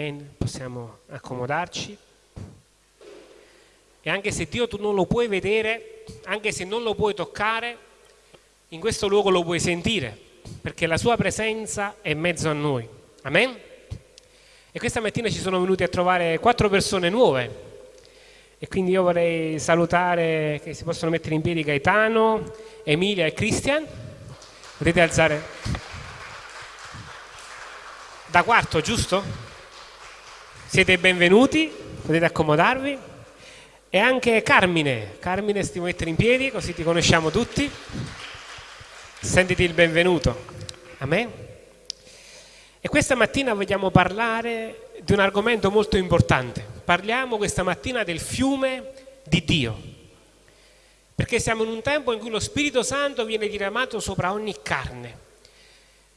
Amen. Possiamo accomodarci. E anche se Dio tu non lo puoi vedere, anche se non lo puoi toccare, in questo luogo lo puoi sentire, perché la sua presenza è in mezzo a noi. Amen. E questa mattina ci sono venuti a trovare quattro persone nuove. E quindi io vorrei salutare che si possono mettere in piedi Gaetano, Emilia e Christian. Potete alzare. Da quarto, giusto? Siete benvenuti, potete accomodarvi. E anche Carmine, Carmine si può mettere in piedi così ti conosciamo tutti. Sentiti il benvenuto. Amen. E questa mattina vogliamo parlare di un argomento molto importante. Parliamo questa mattina del fiume di Dio. Perché siamo in un tempo in cui lo Spirito Santo viene diramato sopra ogni carne.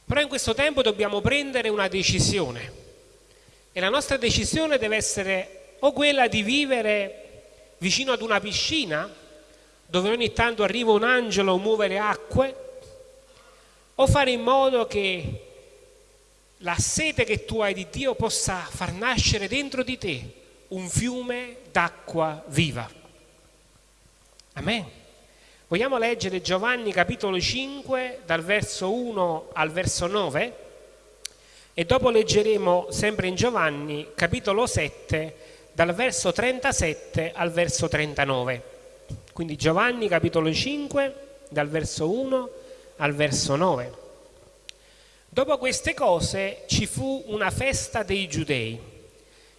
Però in questo tempo dobbiamo prendere una decisione e la nostra decisione deve essere o quella di vivere vicino ad una piscina dove ogni tanto arriva un angelo a muovere acque, o fare in modo che la sete che tu hai di Dio possa far nascere dentro di te un fiume d'acqua viva. Amen. Vogliamo leggere Giovanni capitolo 5 dal verso 1 al verso 9? E dopo leggeremo sempre in Giovanni, capitolo 7, dal verso 37 al verso 39. Quindi Giovanni, capitolo 5, dal verso 1 al verso 9. Dopo queste cose ci fu una festa dei giudei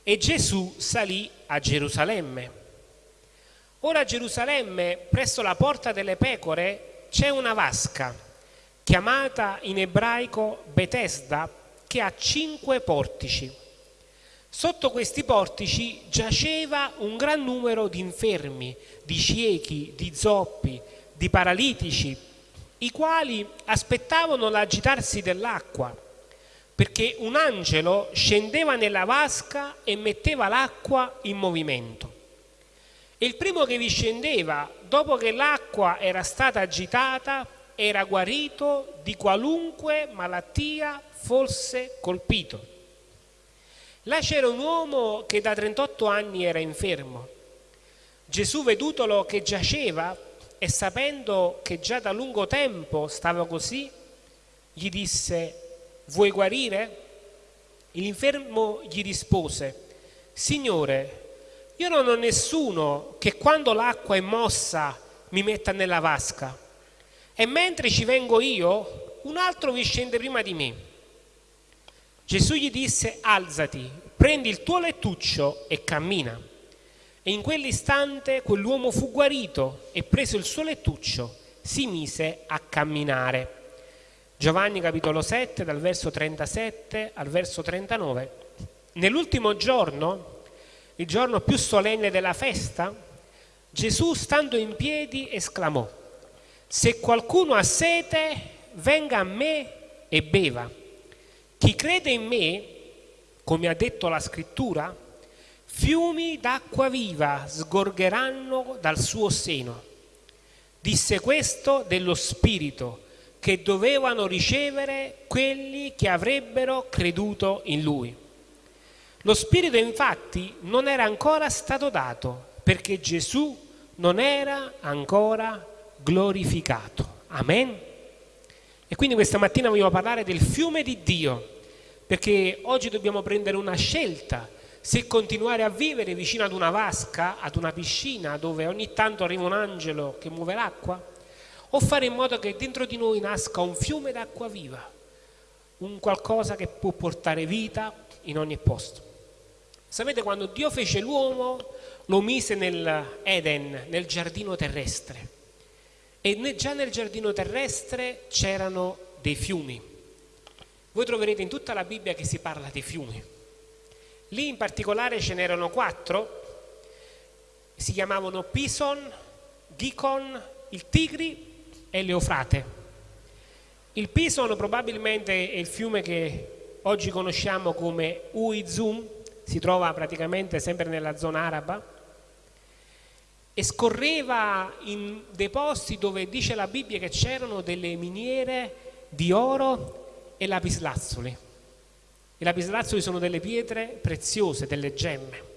e Gesù salì a Gerusalemme. Ora a Gerusalemme, presso la porta delle pecore, c'è una vasca, chiamata in ebraico Betesda, che ha cinque portici. Sotto questi portici giaceva un gran numero di infermi, di ciechi, di zoppi, di paralitici, i quali aspettavano l'agitarsi dell'acqua, perché un angelo scendeva nella vasca e metteva l'acqua in movimento. E il primo che vi scendeva, dopo che l'acqua era stata agitata, era guarito di qualunque malattia fosse colpito. Là c'era un uomo che da 38 anni era infermo. Gesù, vedutolo che giaceva e sapendo che già da lungo tempo stava così, gli disse, vuoi guarire? L'infermo gli rispose, Signore, io non ho nessuno che quando l'acqua è mossa mi metta nella vasca e mentre ci vengo io, un altro vi scende prima di me. Gesù gli disse, alzati, prendi il tuo lettuccio e cammina. E in quell'istante quell'uomo fu guarito e preso il suo lettuccio si mise a camminare. Giovanni capitolo 7 dal verso 37 al verso 39. Nell'ultimo giorno, il giorno più solenne della festa, Gesù stando in piedi esclamò, se qualcuno ha sete, venga a me e beva. Chi crede in me, come ha detto la scrittura, fiumi d'acqua viva sgorgeranno dal suo seno. Disse questo dello Spirito che dovevano ricevere quelli che avrebbero creduto in Lui. Lo Spirito infatti non era ancora stato dato perché Gesù non era ancora glorificato. Amen. E quindi questa mattina vogliamo parlare del fiume di Dio perché oggi dobbiamo prendere una scelta se continuare a vivere vicino ad una vasca, ad una piscina dove ogni tanto arriva un angelo che muove l'acqua, o fare in modo che dentro di noi nasca un fiume d'acqua viva, un qualcosa che può portare vita in ogni posto. Sapete, quando Dio fece l'uomo, lo mise nell'Eden, nel giardino terrestre, e già nel giardino terrestre c'erano dei fiumi voi troverete in tutta la Bibbia che si parla di fiumi. Lì in particolare ce n'erano quattro, si chiamavano Pison, Gicon, il Tigri e l'Eufrate. Il Pison probabilmente è il fiume che oggi conosciamo come Uizum, si trova praticamente sempre nella zona araba, e scorreva in dei posti dove dice la Bibbia che c'erano delle miniere di oro e lapislazzuli. I lapislazzuli sono delle pietre preziose, delle gemme.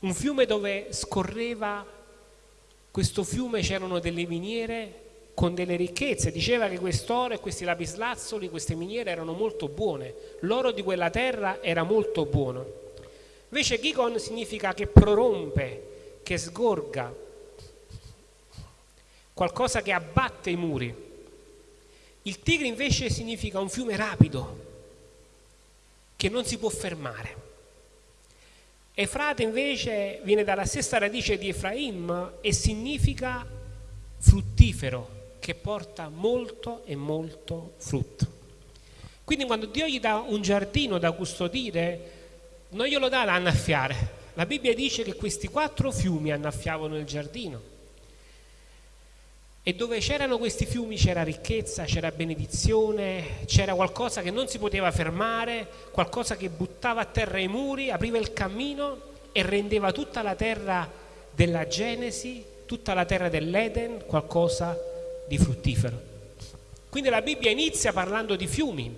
Un fiume dove scorreva, questo fiume c'erano delle miniere con delle ricchezze. Diceva che quest'oro e questi lapislazzoli, queste miniere erano molto buone. L'oro di quella terra era molto buono. Invece Gikon significa che prorompe, che sgorga, qualcosa che abbatte i muri. Il Tigre invece significa un fiume rapido, che non si può fermare. Efrate invece viene dalla stessa radice di Efraim e significa fruttifero, che porta molto e molto frutto. Quindi quando Dio gli dà un giardino da custodire, non glielo dà da annaffiare. La Bibbia dice che questi quattro fiumi annaffiavano il giardino. E dove c'erano questi fiumi c'era ricchezza, c'era benedizione, c'era qualcosa che non si poteva fermare, qualcosa che buttava a terra i muri, apriva il cammino e rendeva tutta la terra della Genesi, tutta la terra dell'Eden, qualcosa di fruttifero. Quindi la Bibbia inizia parlando di fiumi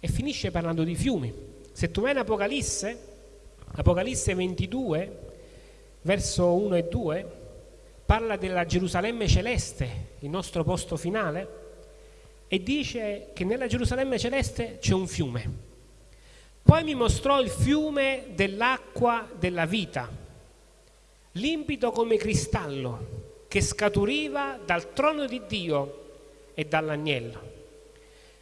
e finisce parlando di fiumi. Se tu vai in Apocalisse, Apocalisse 22, verso 1 e 2, parla della Gerusalemme celeste, il nostro posto finale, e dice che nella Gerusalemme celeste c'è un fiume. Poi mi mostrò il fiume dell'acqua della vita, limpido come cristallo, che scaturiva dal trono di Dio e dall'agnello.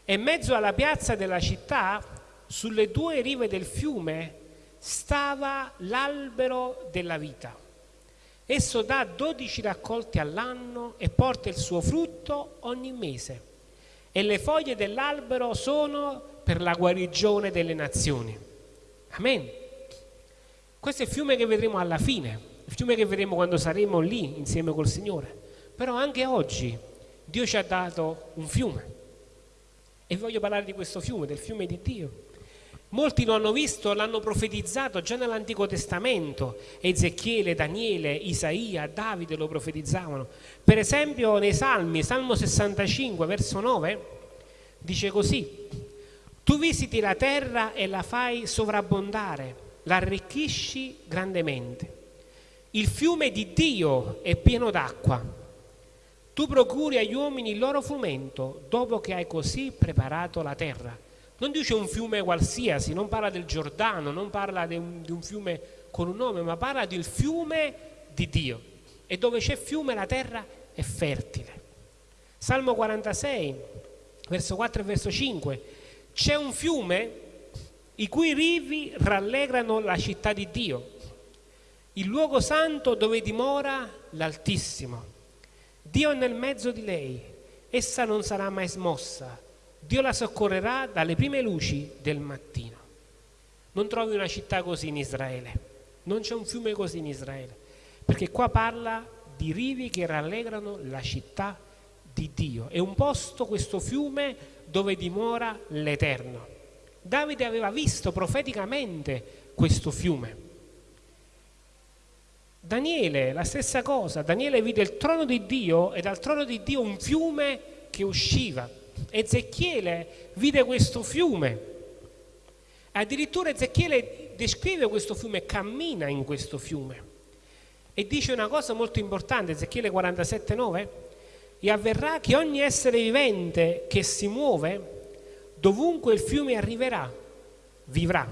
E in mezzo alla piazza della città, sulle due rive del fiume, stava l'albero della vita. Esso dà dodici raccolti all'anno e porta il suo frutto ogni mese. E le foglie dell'albero sono per la guarigione delle nazioni. Amen. Questo è il fiume che vedremo alla fine il fiume che vedremo quando saremo lì insieme col Signore. Però anche oggi Dio ci ha dato un fiume e voglio parlare di questo fiume, del fiume di Dio. Molti lo hanno visto, l'hanno profetizzato già nell'Antico Testamento, Ezechiele, Daniele, Isaia, Davide lo profetizzavano. Per esempio nei Salmi, Salmo 65, verso 9, dice così, tu visiti la terra e la fai sovrabbondare, la arricchisci grandemente. Il fiume di Dio è pieno d'acqua. Tu procuri agli uomini il loro frumento dopo che hai così preparato la terra. Non dice un fiume qualsiasi, non parla del Giordano, non parla di un, di un fiume con un nome, ma parla del fiume di Dio. E dove c'è fiume la terra è fertile. Salmo 46, verso 4 e verso 5. C'è un fiume i cui rivi rallegrano la città di Dio il luogo santo dove dimora l'Altissimo. Dio è nel mezzo di lei, essa non sarà mai smossa. Dio la soccorrerà dalle prime luci del mattino. Non trovi una città così in Israele, non c'è un fiume così in Israele, perché qua parla di rivi che rallegrano la città di Dio. È un posto, questo fiume, dove dimora l'Eterno. Davide aveva visto profeticamente questo fiume Daniele, la stessa cosa, Daniele vide il trono di Dio e dal trono di Dio un fiume che usciva. Ezechiele vide questo fiume. Addirittura Ezechiele descrive questo fiume, cammina in questo fiume. E dice una cosa molto importante, Ezechiele 47,9, e avverrà che ogni essere vivente che si muove, dovunque il fiume arriverà, vivrà.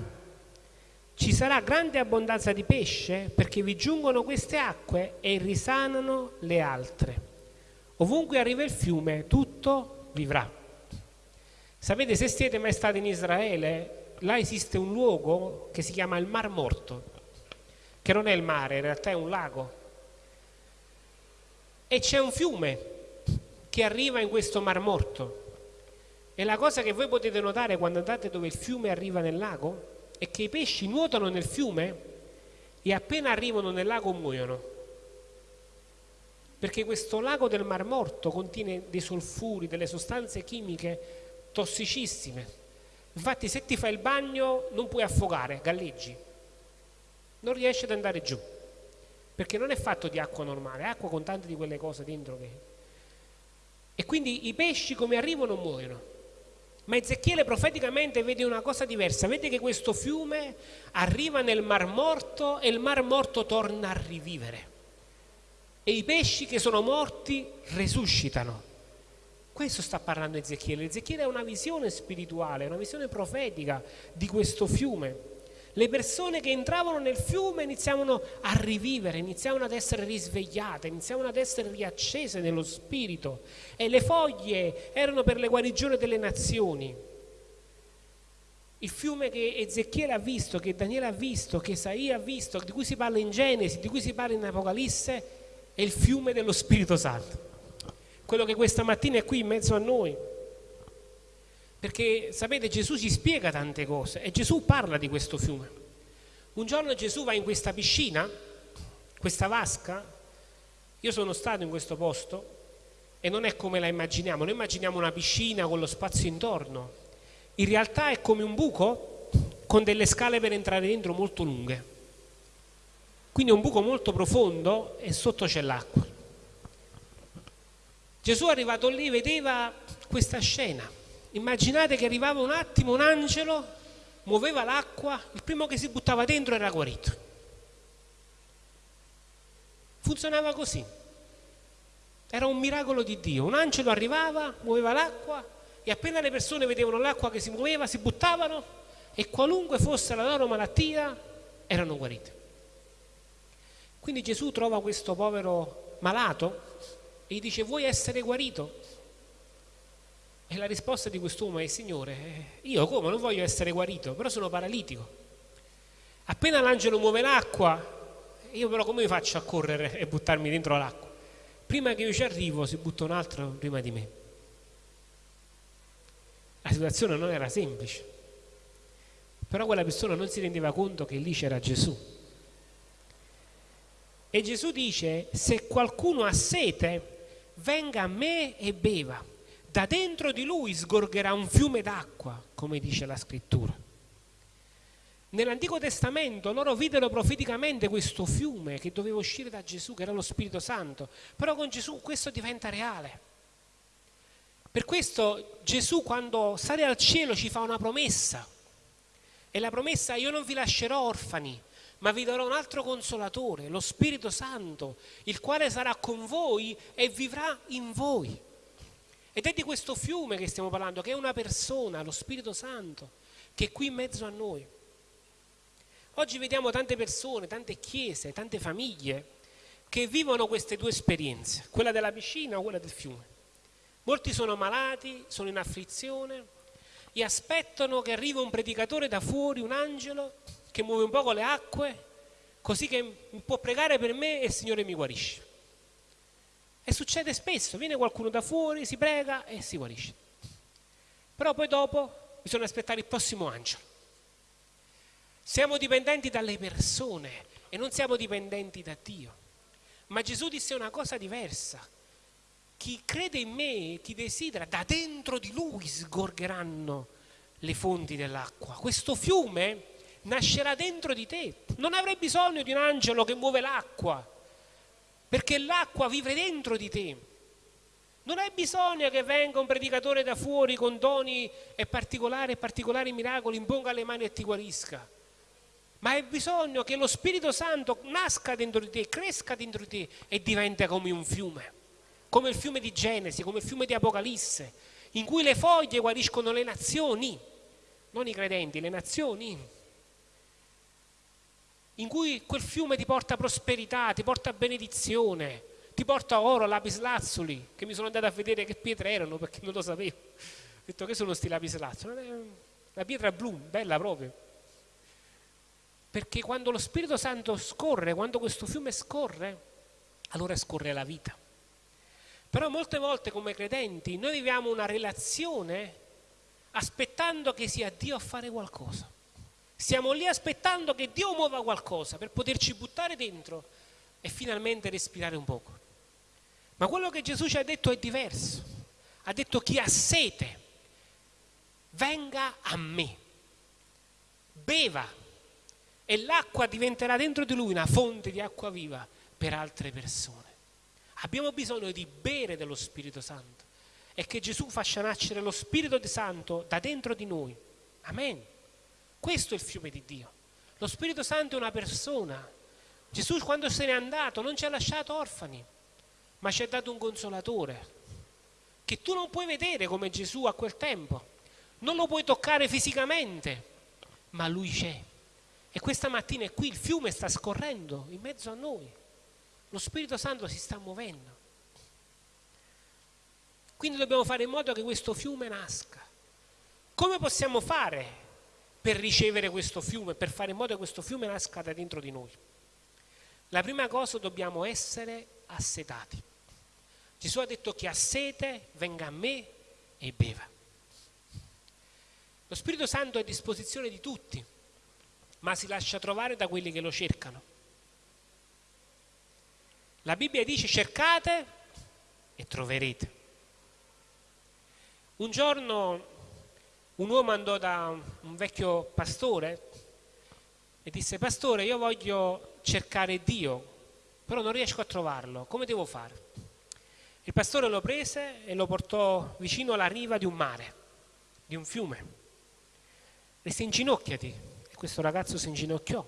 Ci sarà grande abbondanza di pesce perché vi giungono queste acque e risanano le altre. Ovunque arriva il fiume, tutto vivrà. Sapete, se siete mai stati in Israele, là esiste un luogo che si chiama il Mar Morto, che non è il mare, in realtà è un lago. E c'è un fiume che arriva in questo Mar Morto. E la cosa che voi potete notare quando andate dove il fiume arriva nel lago è che i pesci nuotano nel fiume e appena arrivano nel lago muoiono. Perché questo lago del Mar Morto contiene dei solfuri, delle sostanze chimiche tossicissime. Infatti se ti fai il bagno non puoi affogare, galleggi. Non riesci ad andare giù. Perché non è fatto di acqua normale, è acqua con tante di quelle cose dentro che... E quindi i pesci come arrivano muoiono. Ma Ezechiele profeticamente vede una cosa diversa, vede che questo fiume arriva nel Mar Morto e il Mar Morto torna a rivivere. E i pesci che sono morti resuscitano. Questo sta parlando Ezechiele. Ezechiele è una visione spirituale, una visione profetica di questo fiume. Le persone che entravano nel fiume iniziavano a rivivere, iniziavano ad essere risvegliate, iniziavano ad essere riaccese nello spirito e le foglie erano per le guarigioni delle nazioni. Il fiume che Ezechiele ha visto, che Daniele ha visto, che Isaia ha visto, di cui si parla in Genesi, di cui si parla in Apocalisse, è il fiume dello Spirito Santo. Quello che questa mattina è qui in mezzo a noi perché sapete Gesù ci spiega tante cose e Gesù parla di questo fiume. Un giorno Gesù va in questa piscina, questa vasca, io sono stato in questo posto e non è come la immaginiamo, noi immaginiamo una piscina con lo spazio intorno, in realtà è come un buco con delle scale per entrare dentro molto lunghe. Quindi è un buco molto profondo e sotto c'è l'acqua. Gesù arrivato lì vedeva questa scena Immaginate che arrivava un attimo un angelo, muoveva l'acqua, il primo che si buttava dentro era guarito. Funzionava così. Era un miracolo di Dio. Un angelo arrivava, muoveva l'acqua e appena le persone vedevano l'acqua che si muoveva, si buttavano e qualunque fosse la loro malattia, erano guarite. Quindi Gesù trova questo povero malato e gli dice vuoi essere guarito? E la risposta di quest'uomo è, Signore, io come non voglio essere guarito, però sono paralitico. Appena l'angelo muove l'acqua, io però come faccio a correre e buttarmi dentro l'acqua? Prima che io ci arrivo si butta un altro prima di me. La situazione non era semplice, però quella persona non si rendeva conto che lì c'era Gesù. E Gesù dice, se qualcuno ha sete, venga a me e beva da dentro di lui sgorgerà un fiume d'acqua, come dice la scrittura. Nell'Antico Testamento loro videro profeticamente questo fiume che doveva uscire da Gesù, che era lo Spirito Santo, però con Gesù questo diventa reale. Per questo Gesù quando sale al cielo ci fa una promessa e la promessa io non vi lascerò orfani, ma vi darò un altro consolatore, lo Spirito Santo, il quale sarà con voi e vivrà in voi. Ed è di questo fiume che stiamo parlando, che è una persona, lo Spirito Santo, che è qui in mezzo a noi. Oggi vediamo tante persone, tante chiese, tante famiglie che vivono queste due esperienze, quella della piscina o quella del fiume. Molti sono malati, sono in afflizione e aspettano che arrivi un predicatore da fuori, un angelo, che muove un poco le acque, così che può pregare per me e il Signore mi guarisce. E succede spesso, viene qualcuno da fuori, si prega e si guarisce. Però poi dopo bisogna aspettare il prossimo angelo. Siamo dipendenti dalle persone e non siamo dipendenti da Dio. Ma Gesù disse una cosa diversa. Chi crede in me, chi desidera, da dentro di lui sgorgeranno le fonti dell'acqua. Questo fiume nascerà dentro di te. Non avrai bisogno di un angelo che muove l'acqua perché l'acqua vive dentro di te. Non hai bisogno che venga un predicatore da fuori con doni e particolari, particolari miracoli, imponga le mani e ti guarisca. Ma hai bisogno che lo Spirito Santo nasca dentro di te, cresca dentro di te e diventa come un fiume, come il fiume di Genesi, come il fiume di Apocalisse, in cui le foglie guariscono le nazioni, non i credenti, le nazioni in cui quel fiume ti porta prosperità, ti porta benedizione, ti porta oro, lapislazzuli, che mi sono andato a vedere che pietre erano perché non lo sapevo. Ho detto che sono sti lapislazzuli? La pietra blu, bella proprio. Perché quando lo Spirito Santo scorre, quando questo fiume scorre, allora scorre la vita. Però molte volte come credenti noi viviamo una relazione aspettando che sia Dio a fare qualcosa. Stiamo lì aspettando che Dio muova qualcosa per poterci buttare dentro e finalmente respirare un poco. Ma quello che Gesù ci ha detto è diverso. Ha detto chi ha sete, venga a me, beva e l'acqua diventerà dentro di lui una fonte di acqua viva per altre persone. Abbiamo bisogno di bere dello Spirito Santo è che Gesù faccia nascere lo Spirito Santo da dentro di noi. Amen. Questo è il fiume di Dio. Lo Spirito Santo è una persona. Gesù quando se n'è andato non ci ha lasciato orfani, ma ci ha dato un consolatore che tu non puoi vedere come Gesù a quel tempo, non lo puoi toccare fisicamente, ma lui c'è. E questa mattina è qui, il fiume sta scorrendo in mezzo a noi, lo Spirito Santo si sta muovendo. Quindi dobbiamo fare in modo che questo fiume nasca. Come possiamo fare per ricevere questo fiume, per fare in modo che questo fiume nasca da dentro di noi? La prima cosa dobbiamo essere assetati. Gesù ha detto chi ha sete venga a me e beva. Lo Spirito Santo è a disposizione di tutti, ma si lascia trovare da quelli che lo cercano. La Bibbia dice cercate e troverete. Un giorno un uomo andò da un vecchio pastore e disse, pastore, io voglio cercare Dio, però non riesco a trovarlo, come devo fare? Il pastore lo prese e lo portò vicino alla riva di un mare, di un fiume. Disse, inginocchiati. E questo ragazzo si inginocchiò.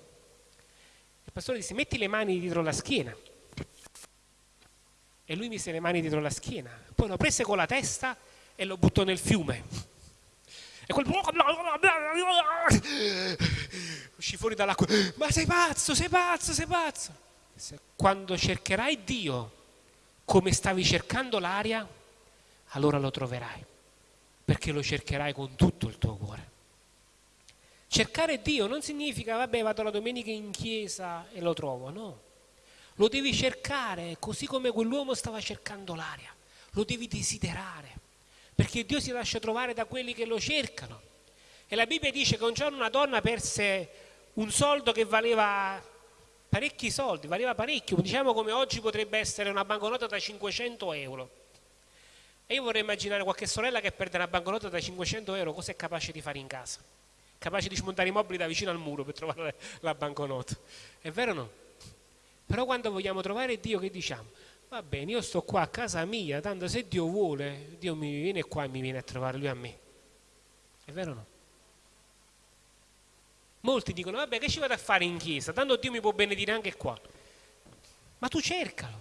Il pastore disse, metti le mani dietro la schiena. E lui mise le mani dietro la schiena. Poi lo prese con la testa e lo buttò nel fiume. E quel uscì fuori dall'acqua. Ma sei pazzo, sei pazzo, sei pazzo. Quando cercherai Dio come stavi cercando l'aria, allora lo troverai, perché lo cercherai con tutto il tuo cuore. Cercare Dio non significa, vabbè, vado la domenica in chiesa e lo trovo, no. Lo devi cercare così come quell'uomo stava cercando l'aria, lo devi desiderare perché Dio si lascia trovare da quelli che lo cercano. E la Bibbia dice che un giorno una donna perse un soldo che valeva parecchi soldi, valeva parecchio, diciamo come oggi potrebbe essere una banconota da 500 euro. E io vorrei immaginare qualche sorella che perde una banconota da 500 euro, cosa è capace di fare in casa? Capace di smontare i mobili da vicino al muro per trovare la banconota. È vero o no? Però quando vogliamo trovare Dio, che diciamo? Va bene, io sto qua a casa mia, tanto se Dio vuole, Dio mi viene qua e mi viene a trovare lui a me. È vero o no? Molti dicono, vabbè, che ci vado a fare in chiesa? Tanto Dio mi può benedire anche qua. Ma tu cercalo,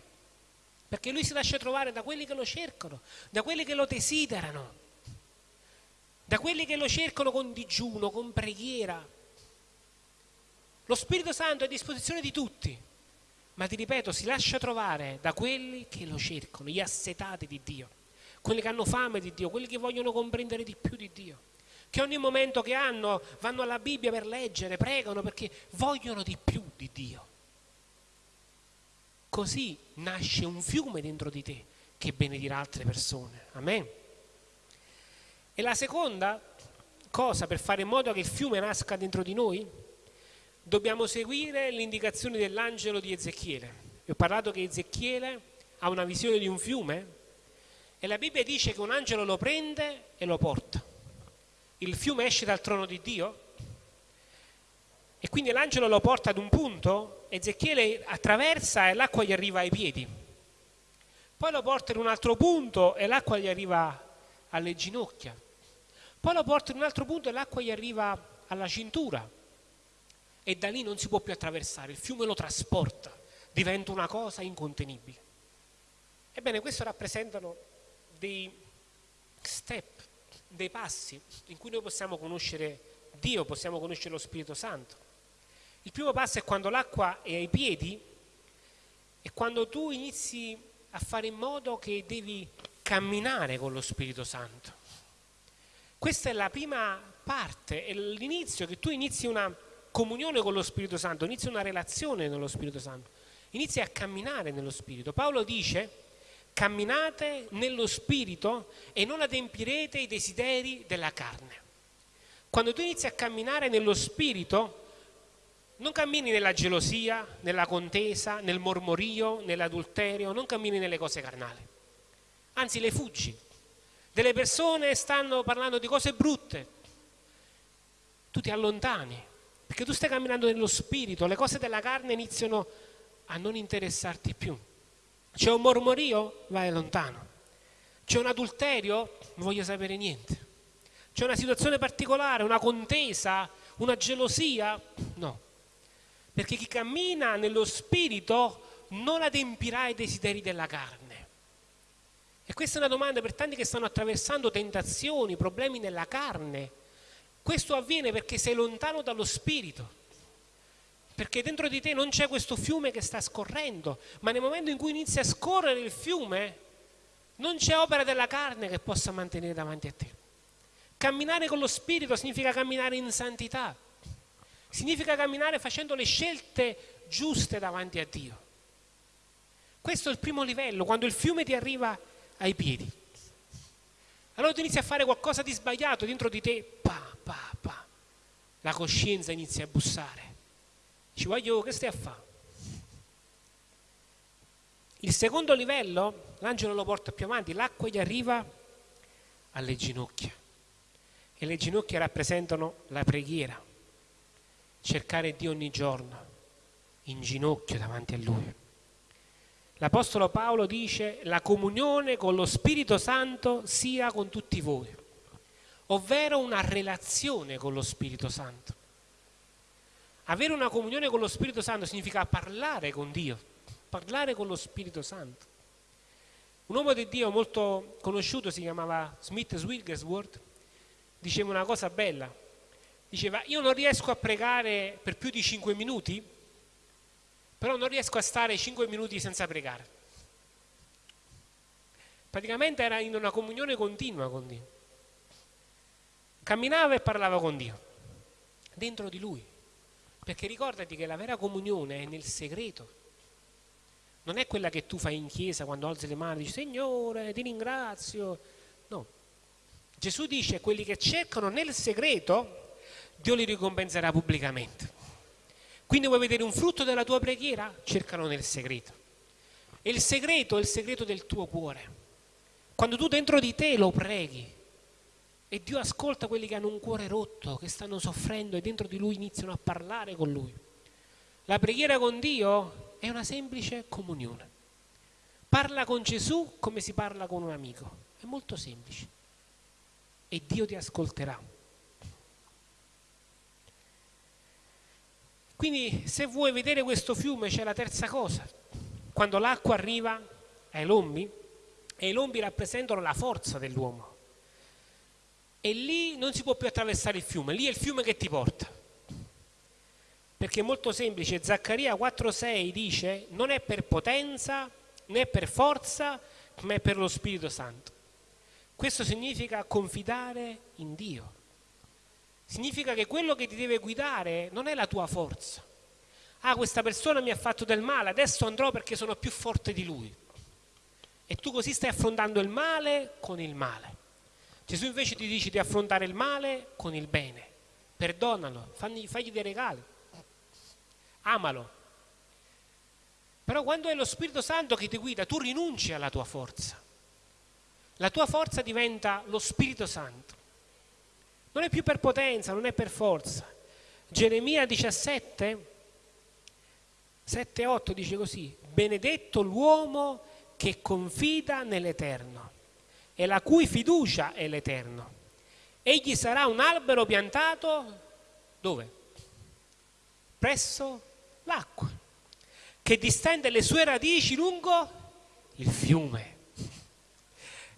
perché lui si lascia trovare da quelli che lo cercano, da quelli che lo desiderano, da quelli che lo cercano con digiuno, con preghiera. Lo Spirito Santo è a disposizione di tutti ma ti ripeto, si lascia trovare da quelli che lo cercano, gli assetati di Dio, quelli che hanno fame di Dio, quelli che vogliono comprendere di più di Dio, che ogni momento che hanno vanno alla Bibbia per leggere, pregano perché vogliono di più di Dio. Così nasce un fiume dentro di te che benedirà altre persone. Amen. E la seconda cosa per fare in modo che il fiume nasca dentro di noi dobbiamo seguire le indicazioni dell'angelo di Ezechiele. Vi ho parlato che Ezechiele ha una visione di un fiume e la Bibbia dice che un angelo lo prende e lo porta. Il fiume esce dal trono di Dio e quindi l'angelo lo porta ad un punto, Ezechiele attraversa e l'acqua gli arriva ai piedi. Poi lo porta in un altro punto e l'acqua gli arriva alle ginocchia. Poi lo porta in un altro punto e l'acqua gli arriva alla cintura e da lì non si può più attraversare, il fiume lo trasporta, diventa una cosa incontenibile. Ebbene, questo rappresentano dei step, dei passi in cui noi possiamo conoscere Dio, possiamo conoscere lo Spirito Santo. Il primo passo è quando l'acqua è ai piedi e quando tu inizi a fare in modo che devi camminare con lo Spirito Santo. Questa è la prima parte, è l'inizio che tu inizi una comunione con lo Spirito Santo, inizia una relazione nello Spirito Santo, inizia a camminare nello Spirito. Paolo dice camminate nello Spirito e non adempirete i desideri della carne. Quando tu inizi a camminare nello Spirito, non cammini nella gelosia, nella contesa, nel mormorio, nell'adulterio, non cammini nelle cose carnali. Anzi, le fuggi. Delle persone stanno parlando di cose brutte, tu ti allontani perché tu stai camminando nello spirito, le cose della carne iniziano a non interessarti più. C'è un mormorio? Vai lontano. C'è un adulterio? Non voglio sapere niente. C'è una situazione particolare, una contesa, una gelosia? No. Perché chi cammina nello spirito non adempirà ai desideri della carne. E questa è una domanda per tanti che stanno attraversando tentazioni, problemi nella carne. Questo avviene perché sei lontano dallo spirito. Perché dentro di te non c'è questo fiume che sta scorrendo, ma nel momento in cui inizia a scorrere il fiume, non c'è opera della carne che possa mantenere davanti a te. Camminare con lo spirito significa camminare in santità, significa camminare facendo le scelte giuste davanti a Dio. Questo è il primo livello, quando il fiume ti arriva ai piedi. Allora tu inizi a fare qualcosa di sbagliato dentro di te, pa, pa, pa. La coscienza inizia a bussare. Ci voglio, che stai a fare? Il secondo livello, l'angelo lo porta più avanti, l'acqua gli arriva alle ginocchia. E le ginocchia rappresentano la preghiera, cercare Dio ogni giorno, in ginocchio davanti a Lui. L'Apostolo Paolo dice la comunione con lo Spirito Santo sia con tutti voi, ovvero una relazione con lo Spirito Santo. Avere una comunione con lo Spirito Santo significa parlare con Dio, parlare con lo Spirito Santo. Un uomo di Dio molto conosciuto si chiamava Smith Wigglesworth, diceva una cosa bella, diceva io non riesco a pregare per più di 5 minuti, però non riesco a stare 5 minuti senza pregare. Praticamente era in una comunione continua con Dio. Camminava e parlava con Dio, dentro di lui. Perché ricordati che la vera comunione è nel segreto. Non è quella che tu fai in chiesa quando alzi le mani e dici Signore, ti ringrazio. No. Gesù dice quelli che cercano nel segreto, Dio li ricompenserà pubblicamente. Quindi vuoi vedere un frutto della tua preghiera? Cercalo nel segreto. E il segreto è il segreto del tuo cuore. Quando tu dentro di te lo preghi, e Dio ascolta quelli che hanno un cuore rotto, che stanno soffrendo e dentro di lui iniziano a parlare con lui. La preghiera con Dio è una semplice comunione. Parla con Gesù come si parla con un amico. È molto semplice. E Dio ti ascolterà. Quindi se vuoi vedere questo fiume c'è la terza cosa. Quando l'acqua arriva ai lombi, e i lombi rappresentano la forza dell'uomo e lì non si può più attraversare il fiume, lì è il fiume che ti porta. Perché è molto semplice, Zaccaria 4,6 dice non è per potenza né per forza, ma è per lo Spirito Santo. Questo significa confidare in Dio. Significa che quello che ti deve guidare non è la tua forza. Ah, questa persona mi ha fatto del male, adesso andrò perché sono più forte di lui. E tu così stai affrontando il male con il male. Gesù invece ti dice di affrontare il male con il bene. Perdonalo, fagli, fagli dei regali, amalo. Però quando è lo Spirito Santo che ti guida, tu rinunci alla tua forza. La tua forza diventa lo Spirito Santo. Non è più per potenza, non è per forza. Geremia 17, 7, 8 dice così, benedetto l'uomo che confida nell'Eterno e la cui fiducia è l'Eterno. Egli sarà un albero piantato dove? Presso l'acqua, che distende le sue radici lungo il fiume.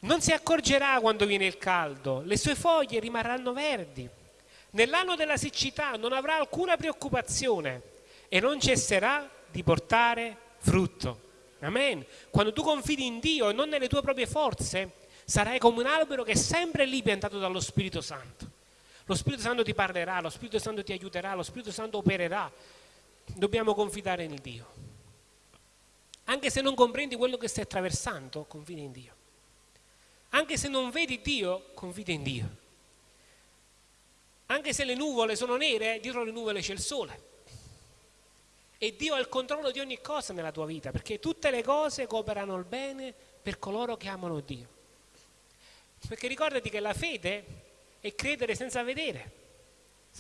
Non si accorgerà quando viene il caldo, le sue foglie rimarranno verdi. Nell'anno della siccità non avrà alcuna preoccupazione e non cesserà di portare frutto. Amen. Quando tu confidi in Dio e non nelle tue proprie forze, Sarai come un albero che è sempre lì piantato dallo Spirito Santo. Lo Spirito Santo ti parlerà, lo Spirito Santo ti aiuterà, lo Spirito Santo opererà. Dobbiamo confidare in Dio. Anche se non comprendi quello che stai attraversando, confida in Dio. Anche se non vedi Dio, confida in Dio. Anche se le nuvole sono nere, dietro le nuvole c'è il sole. E Dio ha il controllo di ogni cosa nella tua vita, perché tutte le cose cooperano al bene per coloro che amano Dio. Perché ricordati che la fede è credere senza vedere,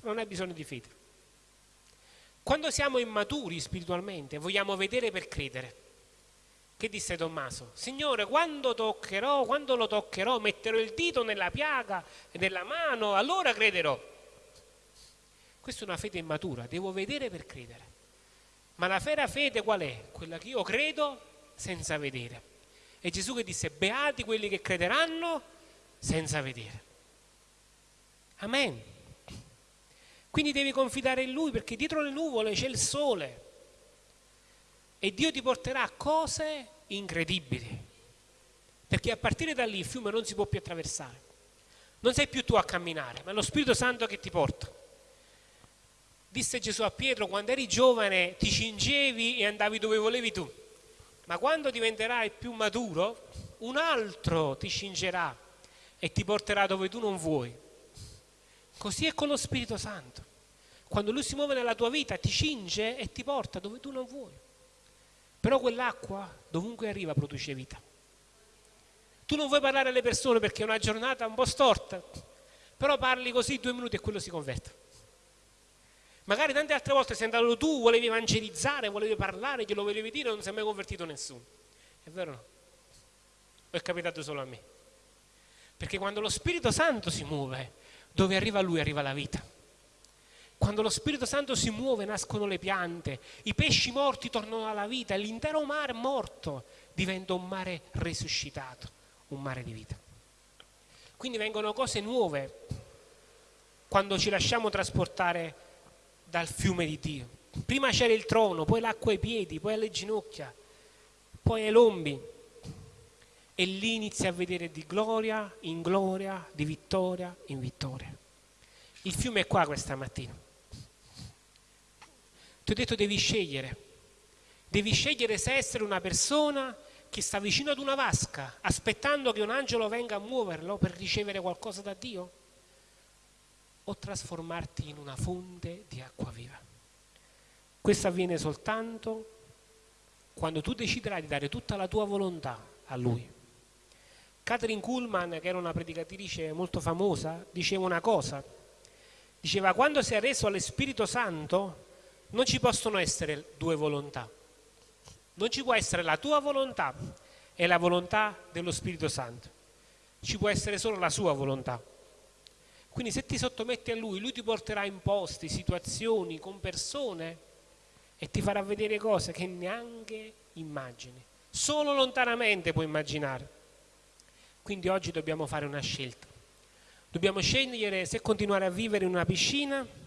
non hai bisogno di fede. Quando siamo immaturi spiritualmente vogliamo vedere per credere. Che disse Tommaso? Signore, quando toccherò, quando lo toccherò, metterò il dito nella piaga e nella mano, allora crederò. Questa è una fede immatura, devo vedere per credere. Ma la vera fede qual è? Quella che io credo senza vedere. E Gesù che disse, beati quelli che crederanno senza vedere. Amen. Quindi devi confidare in Lui perché dietro le nuvole c'è il sole e Dio ti porterà cose incredibili. Perché a partire da lì il fiume non si può più attraversare. Non sei più tu a camminare, ma è lo Spirito Santo che ti porta. Disse Gesù a Pietro, quando eri giovane ti cingevi e andavi dove volevi tu, ma quando diventerai più maturo, un altro ti cingerà e ti porterà dove tu non vuoi. Così è con lo Spirito Santo. Quando Lui si muove nella tua vita ti cinge e ti porta dove tu non vuoi. Però quell'acqua dovunque arriva produce vita. Tu non vuoi parlare alle persone perché è una giornata un po' storta, però parli così due minuti e quello si converte. Magari tante altre volte sei andato tu, volevi evangelizzare, volevi parlare, glielo volevi dire, non si è mai convertito nessuno. È vero no? O è capitato solo a me? Perché quando lo Spirito Santo si muove, dove arriva Lui arriva la vita. Quando lo Spirito Santo si muove nascono le piante, i pesci morti tornano alla vita l'intero mare morto diventa un mare risuscitato, un mare di vita. Quindi vengono cose nuove quando ci lasciamo trasportare dal fiume di Dio. Prima c'era il trono, poi l'acqua ai piedi, poi alle ginocchia, poi ai lombi. E lì inizi a vedere di gloria in gloria, di vittoria in vittoria. Il fiume è qua questa mattina. Ti ho detto devi scegliere. Devi scegliere se essere una persona che sta vicino ad una vasca, aspettando che un angelo venga a muoverlo per ricevere qualcosa da Dio o trasformarti in una fonte di acqua viva. Questo avviene soltanto quando tu deciderai di dare tutta la tua volontà a Lui. Catherine Kuhlman, che era una predicatrice molto famosa, diceva una cosa. Diceva, quando sei reso allo Spirito Santo, non ci possono essere due volontà. Non ci può essere la tua volontà e la volontà dello Spirito Santo. Ci può essere solo la sua volontà. Quindi se ti sottometti a lui, lui ti porterà in posti, situazioni, con persone e ti farà vedere cose che neanche immagini. Solo lontanamente puoi immaginare. Quindi oggi dobbiamo fare una scelta. Dobbiamo scegliere se continuare a vivere in una piscina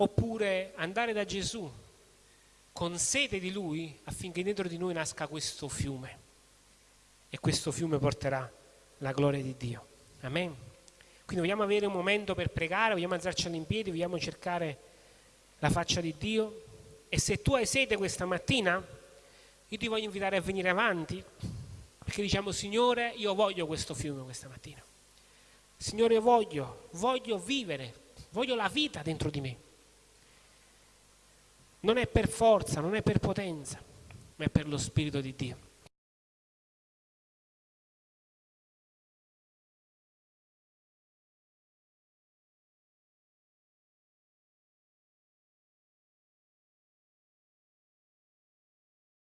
oppure andare da Gesù con sede di Lui affinché dentro di noi nasca questo fiume e questo fiume porterà la gloria di Dio. Amen. Quindi vogliamo avere un momento per pregare, vogliamo alzarci in piedi, vogliamo cercare la faccia di Dio. E se tu hai sede questa mattina, io ti voglio invitare a venire avanti, perché diciamo, Signore, io voglio questo fiume questa mattina. Signore, io voglio, voglio vivere, voglio la vita dentro di me. Non è per forza, non è per potenza, ma è per lo Spirito di Dio.